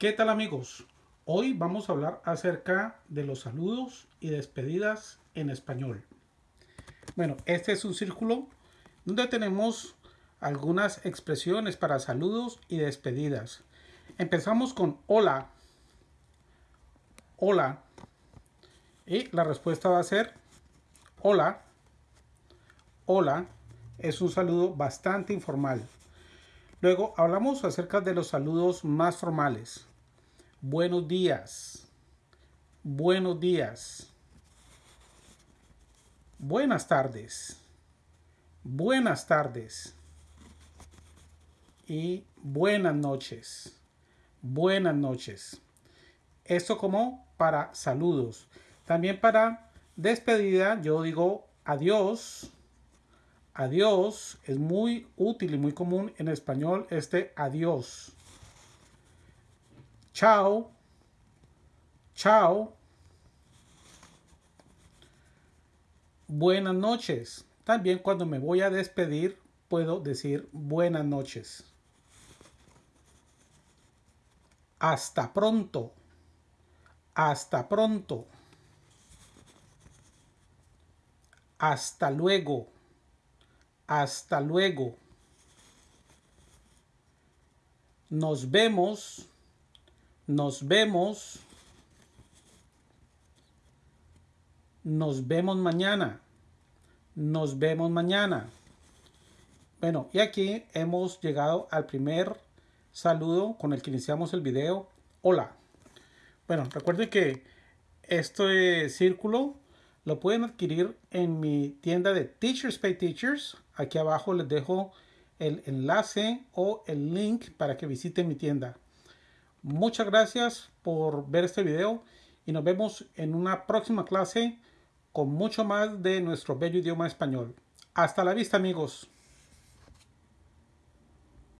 ¿Qué tal amigos? Hoy vamos a hablar acerca de los saludos y despedidas en español. Bueno, este es un círculo donde tenemos algunas expresiones para saludos y despedidas. Empezamos con hola. Hola. Y la respuesta va a ser hola. Hola. Es un saludo bastante informal. Luego hablamos acerca de los saludos más formales. Buenos días. Buenos días. Buenas tardes. Buenas tardes. Y buenas noches. Buenas noches. Esto como para saludos. También para despedida yo digo adiós Adiós es muy útil y muy común en español este adiós. Chao. Chao. Buenas noches. También cuando me voy a despedir puedo decir buenas noches. Hasta pronto. Hasta pronto. Hasta luego. Hasta luego. Nos vemos. Nos vemos. Nos vemos mañana. Nos vemos mañana. Bueno, y aquí hemos llegado al primer saludo con el que iniciamos el video. Hola. Bueno, recuerden que este círculo lo pueden adquirir en mi tienda de Teachers Pay Teachers. Aquí abajo les dejo el enlace o el link para que visiten mi tienda. Muchas gracias por ver este video y nos vemos en una próxima clase con mucho más de nuestro bello idioma español. Hasta la vista amigos.